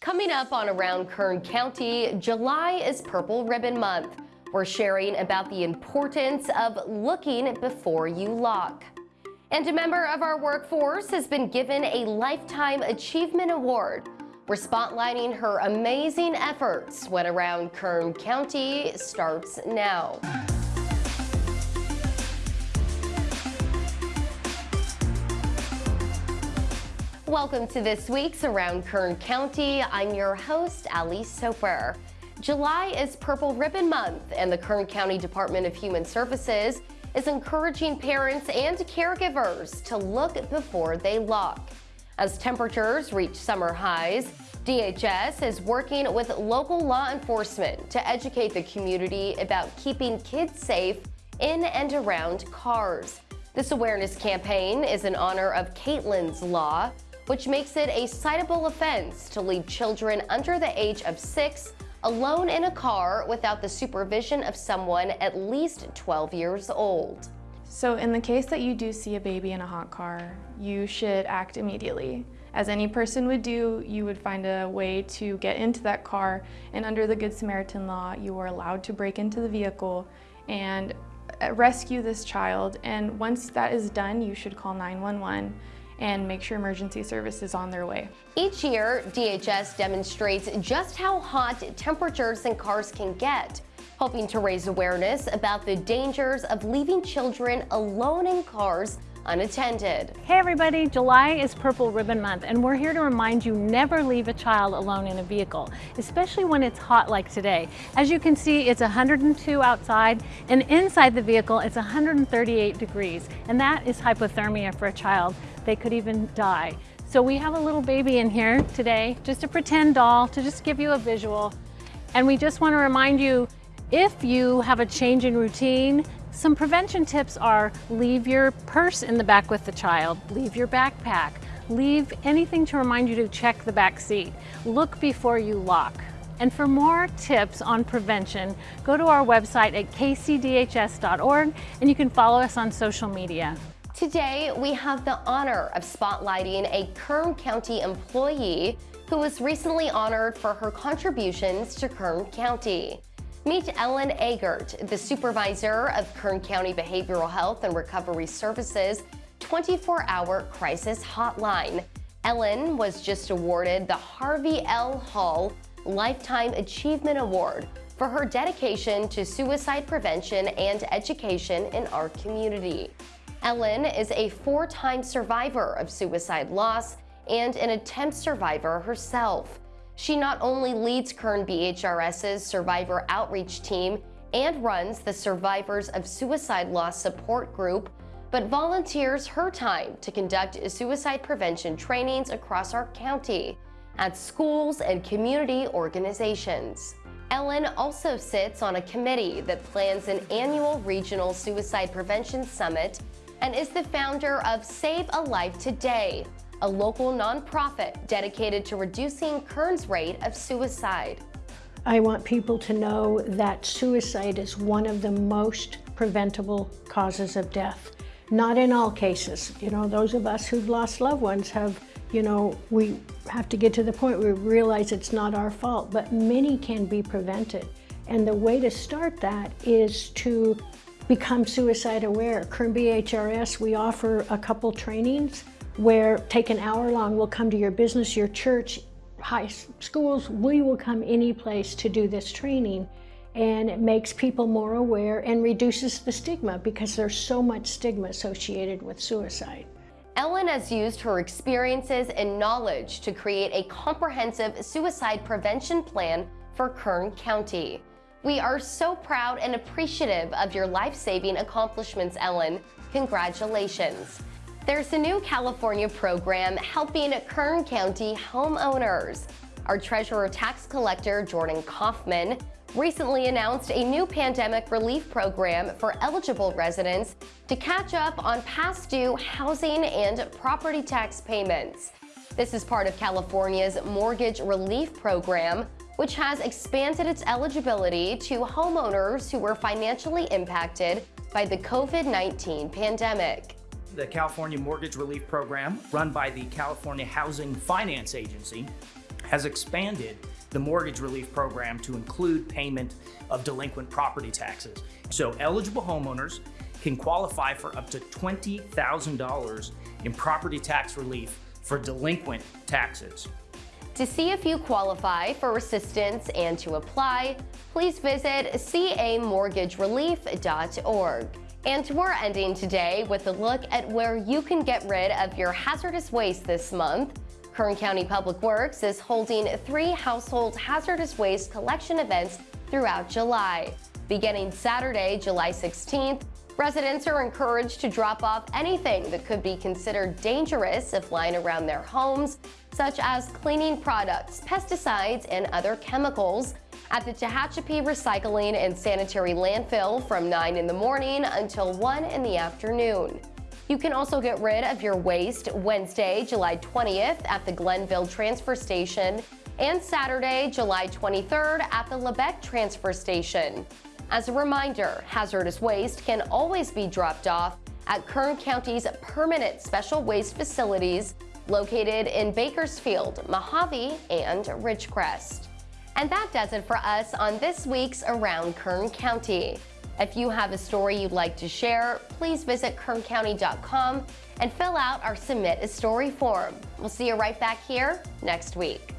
Coming up on Around Kern County, July is Purple Ribbon Month. We're sharing about the importance of looking before you lock. And a member of our workforce has been given a Lifetime Achievement Award. We're spotlighting her amazing efforts when Around Kern County starts now. Welcome to this week's Around Kern County. I'm your host, Ali Soper. July is Purple Ribbon Month, and the Kern County Department of Human Services is encouraging parents and caregivers to look before they lock. As temperatures reach summer highs, DHS is working with local law enforcement to educate the community about keeping kids safe in and around cars. This awareness campaign is in honor of Kaitlyn's Law, which makes it a citable offense to leave children under the age of six alone in a car without the supervision of someone at least 12 years old. So in the case that you do see a baby in a hot car, you should act immediately. As any person would do, you would find a way to get into that car and under the Good Samaritan law, you are allowed to break into the vehicle and rescue this child. And once that is done, you should call 911 and make sure emergency service is on their way. Each year, DHS demonstrates just how hot temperatures in cars can get, hoping to raise awareness about the dangers of leaving children alone in cars unattended. Hey everybody, July is Purple Ribbon Month and we're here to remind you never leave a child alone in a vehicle, especially when it's hot like today. As you can see, it's 102 outside and inside the vehicle it's 138 degrees and that is hypothermia for a child. They could even die. So we have a little baby in here today, just a pretend doll to just give you a visual. And we just want to remind you, if you have a change in routine, some prevention tips are leave your purse in the back with the child, leave your backpack, leave anything to remind you to check the back seat. Look before you lock. And for more tips on prevention, go to our website at kcdhs.org and you can follow us on social media. Today, we have the honor of spotlighting a Kern County employee who was recently honored for her contributions to Kern County. Meet Ellen Agert, the supervisor of Kern County Behavioral Health and Recovery Services 24-hour crisis hotline. Ellen was just awarded the Harvey L. Hall Lifetime Achievement Award for her dedication to suicide prevention and education in our community. Ellen is a four-time survivor of suicide loss and an attempt survivor herself. She not only leads Kern BHRS's survivor outreach team and runs the Survivors of Suicide Loss Support Group, but volunteers her time to conduct suicide prevention trainings across our county at schools and community organizations. Ellen also sits on a committee that plans an annual regional suicide prevention summit and is the founder of Save a Life Today, a local nonprofit dedicated to reducing Kern's rate of suicide. I want people to know that suicide is one of the most preventable causes of death. Not in all cases. You know, those of us who've lost loved ones have, you know, we have to get to the point where we realize it's not our fault, but many can be prevented. And the way to start that is to become suicide aware. Kern BHRS, we offer a couple trainings where take an hour long, we'll come to your business, your church, high schools, we will come any place to do this training. And it makes people more aware and reduces the stigma because there's so much stigma associated with suicide. Ellen has used her experiences and knowledge to create a comprehensive suicide prevention plan for Kern County. We are so proud and appreciative of your life-saving accomplishments, Ellen. Congratulations. There's a new California program helping Kern County homeowners. Our Treasurer Tax Collector Jordan Kaufman recently announced a new pandemic relief program for eligible residents to catch up on past due housing and property tax payments. This is part of California's Mortgage Relief Program, which has expanded its eligibility to homeowners who were financially impacted by the COVID-19 pandemic the California Mortgage Relief Program, run by the California Housing Finance Agency, has expanded the mortgage relief program to include payment of delinquent property taxes. So eligible homeowners can qualify for up to $20,000 in property tax relief for delinquent taxes. To see if you qualify for assistance and to apply, please visit camortgagerelief.org. And we're ending today with a look at where you can get rid of your hazardous waste this month. Kern County Public Works is holding three household hazardous waste collection events throughout July. Beginning Saturday, July 16th, residents are encouraged to drop off anything that could be considered dangerous if lying around their homes, such as cleaning products, pesticides, and other chemicals at the Tehachapi Recycling and Sanitary Landfill from 9 in the morning until 1 in the afternoon. You can also get rid of your waste Wednesday, July 20th at the Glennville Transfer Station and Saturday, July 23rd at the Lebec Transfer Station. As a reminder, hazardous waste can always be dropped off at Kern County's permanent special waste facilities located in Bakersfield, Mojave, and Ridgecrest. And that does it for us on this week's Around Kern County. If you have a story you'd like to share, please visit kerncounty.com and fill out our Submit a Story form. We'll see you right back here next week.